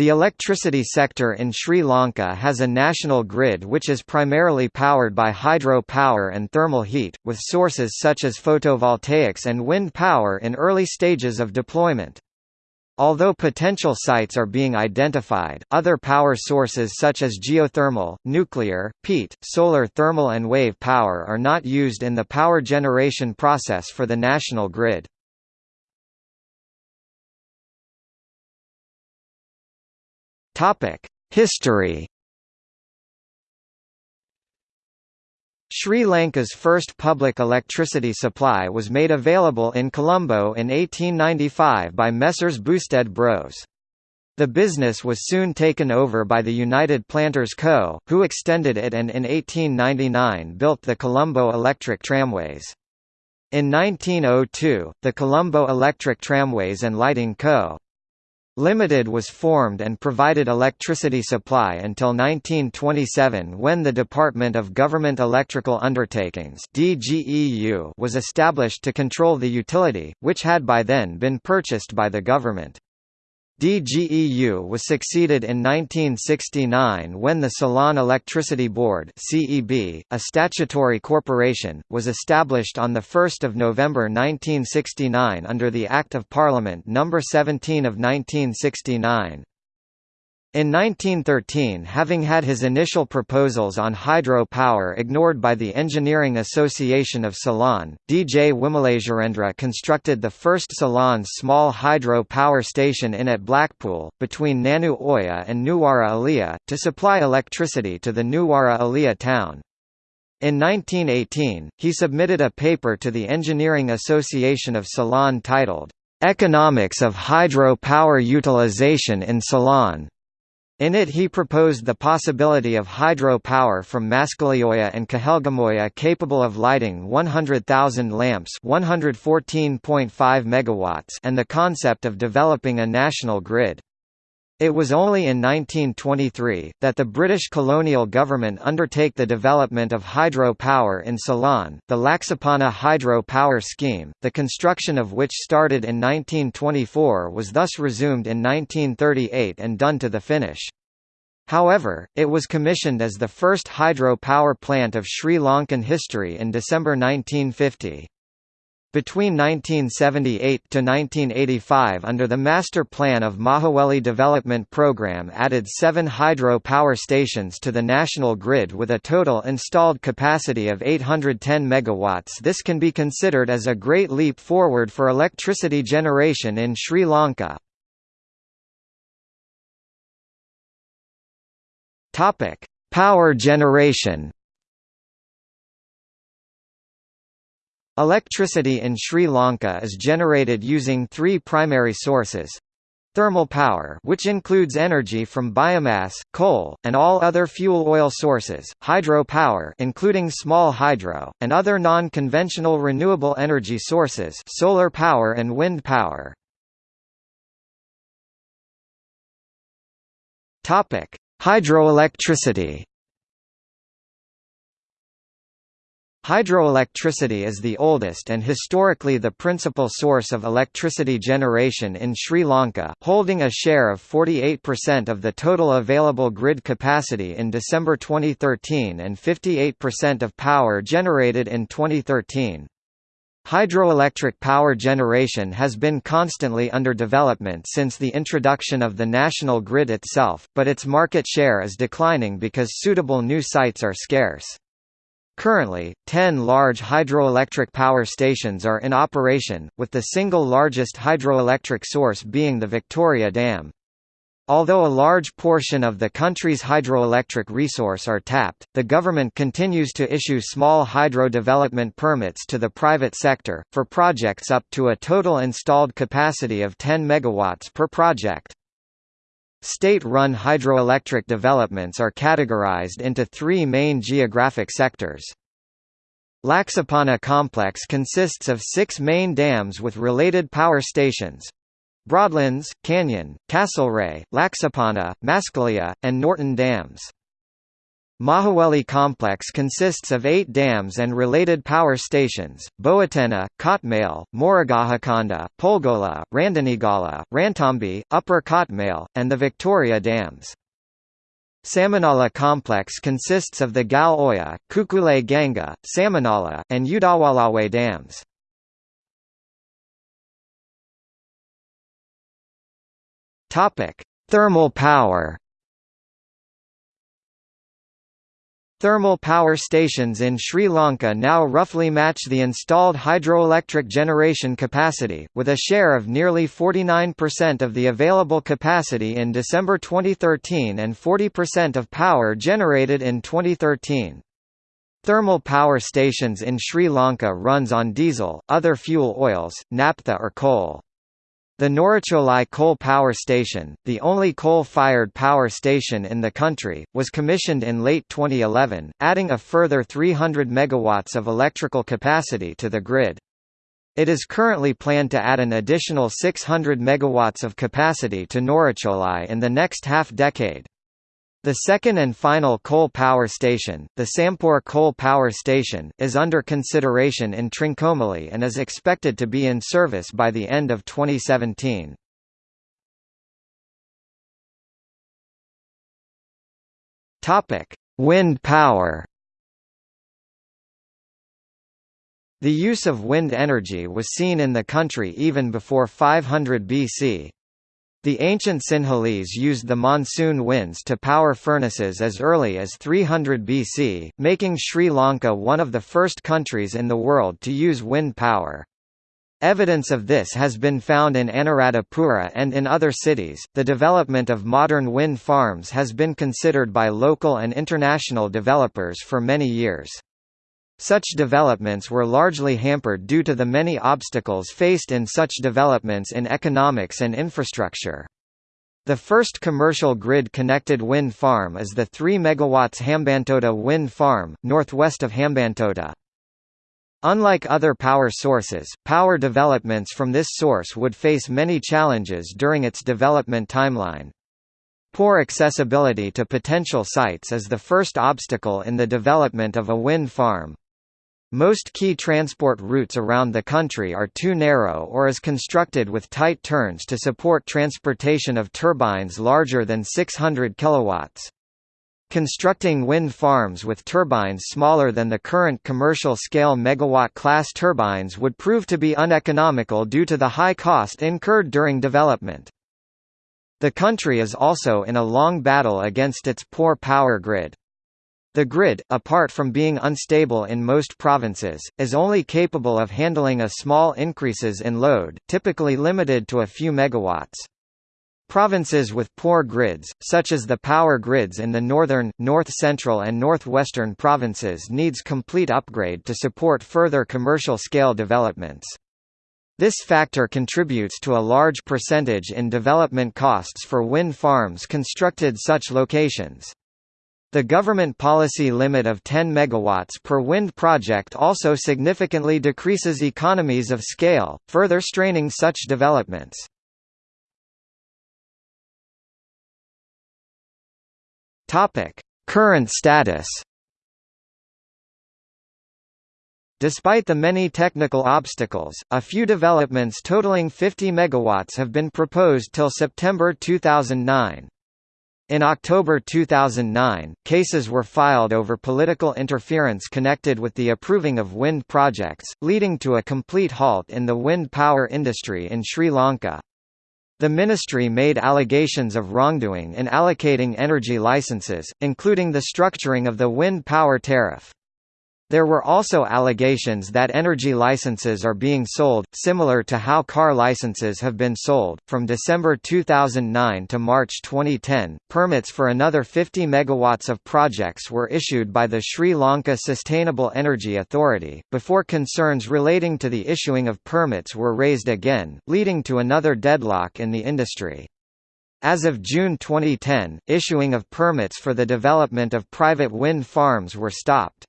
The electricity sector in Sri Lanka has a national grid which is primarily powered by hydro power and thermal heat, with sources such as photovoltaics and wind power in early stages of deployment. Although potential sites are being identified, other power sources such as geothermal, nuclear, peat, solar thermal and wave power are not used in the power generation process for the national grid. History Sri Lanka's first public electricity supply was made available in Colombo in 1895 by Messrs Boustead Bros. The business was soon taken over by the United Planters Co., who extended it and in 1899 built the Colombo Electric Tramways. In 1902, the Colombo Electric Tramways and Lighting Co. Limited was formed and provided electricity supply until 1927 when the Department of Government Electrical Undertakings was established to control the utility, which had by then been purchased by the government. DGEU was succeeded in 1969 when the Ceylon Electricity Board (CEB), a statutory corporation, was established on the 1st of November 1969 under the Act of Parliament No. 17 of 1969. In 1913 having had his initial proposals on hydro power ignored by the Engineering Association of Ceylon, D. J. Wimalasurendra constructed the first Ceylon small hydro power station in at Blackpool, between Nanu Oya and Nuwara Eliya, to supply electricity to the Nuwara Eliya town. In 1918, he submitted a paper to the Engineering Association of Ceylon titled, "'Economics of Hydro Power Utilization in Ceylon' In it he proposed the possibility of hydro power from Maskalioya and Kahelgamoya capable of lighting 100,000 lamps 114.5 megawatts and the concept of developing a national grid. It was only in 1923, that the British colonial government undertake the development of hydro power in Ceylon, the Laksapana Hydro Power Scheme, the construction of which started in 1924 was thus resumed in 1938 and done to the finish. However, it was commissioned as the first hydro power plant of Sri Lankan history in December 1950. Between 1978 to 1985 under the Master Plan of Mahaweli Development Programme added seven hydro power stations to the national grid with a total installed capacity of 810 MW. This can be considered as a great leap forward for electricity generation in Sri Lanka. Topic: Power generation Electricity in Sri Lanka is generated using three primary sources. Thermal power which includes energy from biomass, coal, and all other fuel oil sources, hydro power including small hydro, and other non-conventional renewable energy sources solar power and wind power. Hydroelectricity Hydroelectricity is the oldest and historically the principal source of electricity generation in Sri Lanka, holding a share of 48% of the total available grid capacity in December 2013 and 58% of power generated in 2013. Hydroelectric power generation has been constantly under development since the introduction of the national grid itself, but its market share is declining because suitable new sites are scarce. Currently, 10 large hydroelectric power stations are in operation, with the single largest hydroelectric source being the Victoria Dam. Although a large portion of the country's hydroelectric resource are tapped, the government continues to issue small hydro development permits to the private sector, for projects up to a total installed capacity of 10 MW per project. State-run hydroelectric developments are categorized into three main geographic sectors. Laksapana complex consists of six main dams with related power stations. Broadlands, Canyon, Castlereagh, Laksapana, Maskeliya, and Norton dams. Mahaweli complex consists of eight dams and related power stations, Bowatenna, Kotmale, Moragahakanda, Polgola, Randenigala, Rantembe, Upper Kotmale, and the Victoria dams. Samanala complex consists of the Gal Oya, Kukule Ganga, Samanala, and Udawalawe dams. Thermal power Thermal power stations in Sri Lanka now roughly match the installed hydroelectric generation capacity, with a share of nearly 49% of the available capacity in December 2013 and 40% of power generated in 2013. Thermal power stations in Sri Lanka runs on diesel, other fuel oils, naphtha or coal. The Norochcholai Coal Power Station, the only coal-fired power station in the country, was commissioned in late 2011, adding a further 300 megawatts of electrical capacity to the grid. It is currently planned to add an additional 600 megawatts of capacity to Norochcholai in the next half-decade. The second and final coal power station, the Sampur Coal Power Station, is under consideration in Trincomalee and is expected to be in service by the end of 2017. Topic: Wind power. The use of wind energy was seen in the country even before 500 BC. The ancient Sinhalese used the monsoon winds to power furnaces as early as 300 BC, making Sri Lanka one of the first countries in the world to use wind power. Evidence of this has been found in Anuradhapura and in other cities. The development of modern wind farms has been considered by local and international developers for many years. Such developments were largely hampered due to the many obstacles faced in such developments in economics and infrastructure. The first commercial grid-connected wind farm is the 3 MW Hambantota Wind Farm, northwest of Hambantota. Unlike other power sources, power developments from this source would face many challenges during its development timeline. Poor accessibility to potential sites is the first obstacle in the development of a wind farm. Most key transport routes around the country are too narrow or is constructed with tight turns to support transportation of turbines larger than 600 kilowatts. Constructing wind farms with turbines smaller than the current commercial-scale megawatt-class turbines would prove to be uneconomical due to the high cost incurred during development. The country is also in a long battle against its poor power grid. The grid, apart from being unstable in most provinces, is only capable of handling a small increases in load, typically limited to a few megawatts. Provinces with poor grids, such as the power grids in the northern, north-central and northwestern provinces needs complete upgrade to support further commercial-scale developments. This factor contributes to a large percentage in development costs for wind farms constructed such locations. The government policy limit of 10 MW per wind project also significantly decreases economies of scale, further straining such developments. Current status Despite the many technical obstacles, a few developments totaling 50 MW have been proposed till September 2009. In October 2009, cases were filed over political interference connected with the approving of wind projects, leading to a complete halt in the wind power industry in Sri Lanka. The ministry made allegations of wrongdoing in allocating energy licenses, including the structuring of the wind power tariff. There were also allegations that energy licenses are being sold, similar to how car licenses have been sold. From December 2009 to March 2010, permits for another 50 megawatts of projects were issued by the Sri Lanka Sustainable Energy Authority, before concerns relating to the issuing of permits were raised again, leading to another deadlock in the industry. As of June 2010, issuing of permits for the development of private wind farms were stopped.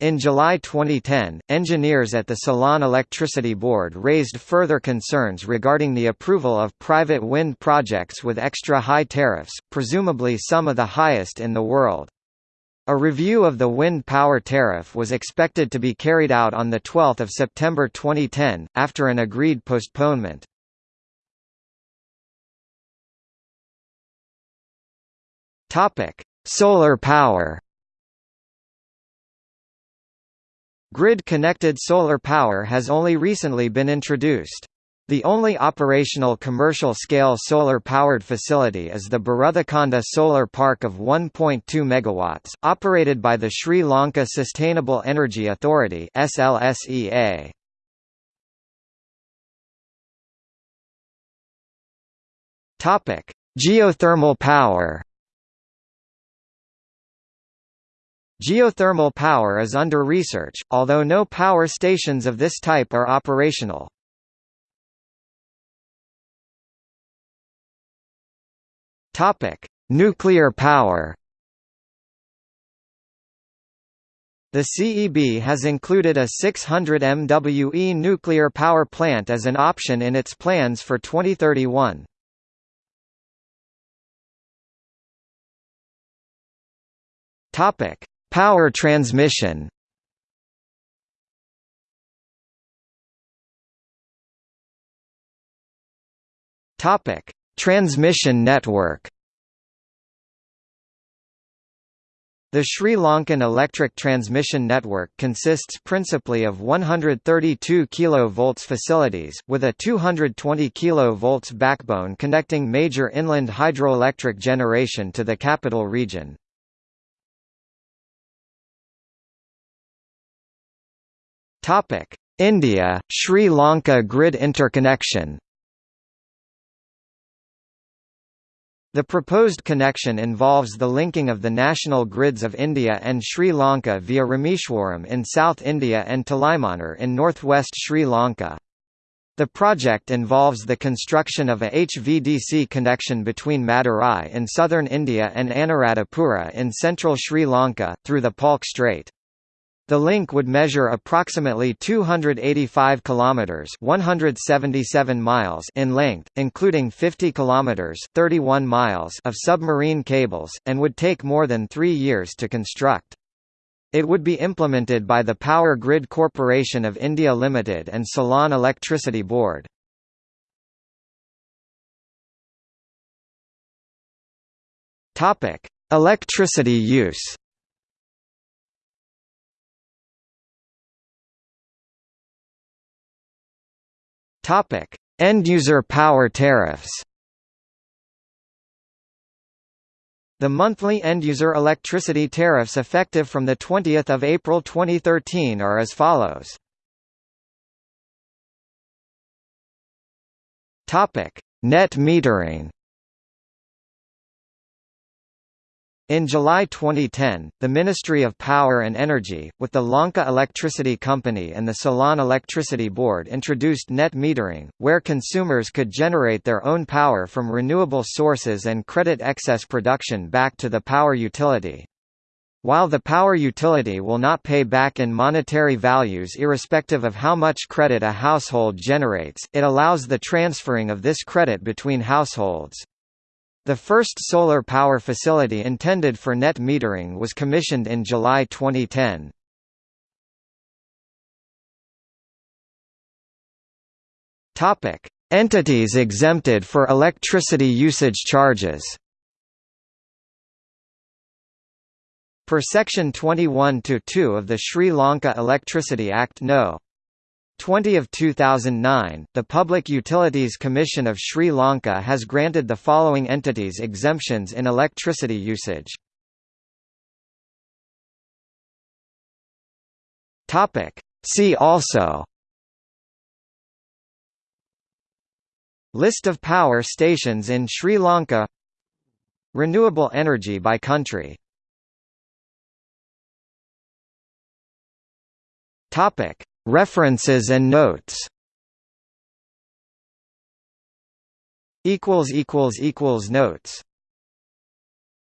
In July 2010, engineers at the Ceylon Electricity Board raised further concerns regarding the approval of private wind projects with extra high tariffs, presumably some of the highest in the world. A review of the wind power tariff was expected to be carried out on 12 September 2010, after an agreed postponement. Solar power Grid-connected solar power has only recently been introduced. The only operational commercial-scale solar-powered facility is the Buruthakanda Solar Park of 1.2 MW, operated by the Sri Lanka Sustainable Energy Authority SLSEA. Geothermal power Geothermal power is under research, although no power stations of this type are operational. Topic: Nuclear power. The CEB has included a 600 MWE nuclear power plant as an option in its plans for 2031. Topic: Power transmission. Topic: Transmission network The Sri Lankan electric transmission network consists principally of 132 kV facilities, with a 220 kV backbone connecting major inland hydroelectric generation to the capital region. India, Sri Lanka grid interconnection The proposed connection involves the linking of the national grids of India and Sri Lanka via Rameswaram in South India and Talaimannar in northwest Sri Lanka. The project involves the construction of a HVDC connection between Madurai in southern India and Anuradhapura in central Sri Lanka, through the Palk Strait. The link would measure approximately 285 kilometers (177 miles) in length, including 50 kilometers (31 miles) of submarine cables, and would take more than 3 years to construct. It would be implemented by the Power Grid Corporation of India Limited and Ceylon Electricity Board. Topic: Electricity use. Topic: End-user power tariffs. The monthly end-user electricity tariffs effective from 20 April 2013 are as follows. Topic: Net metering In July 2010, the Ministry of Power and Energy, with the Lanka Electricity Company and the Ceylon Electricity Board introduced net metering, where consumers could generate their own power from renewable sources and credit excess production back to the power utility. While the power utility will not pay back in monetary values irrespective of how much credit a household generates, it allows the transferring of this credit between households. The first solar power facility intended for net metering was commissioned in July 2010. Topic: Entities exempted for electricity usage charges. Per Section 21 to 2 of the Sri Lanka Electricity Act No. 20 of 2009, the Public Utilities Commission of Sri Lanka has granted the following entities exemptions in electricity usage. Topic. See also List of power stations in Sri Lanka Renewable energy by country Topic References and notes. Notes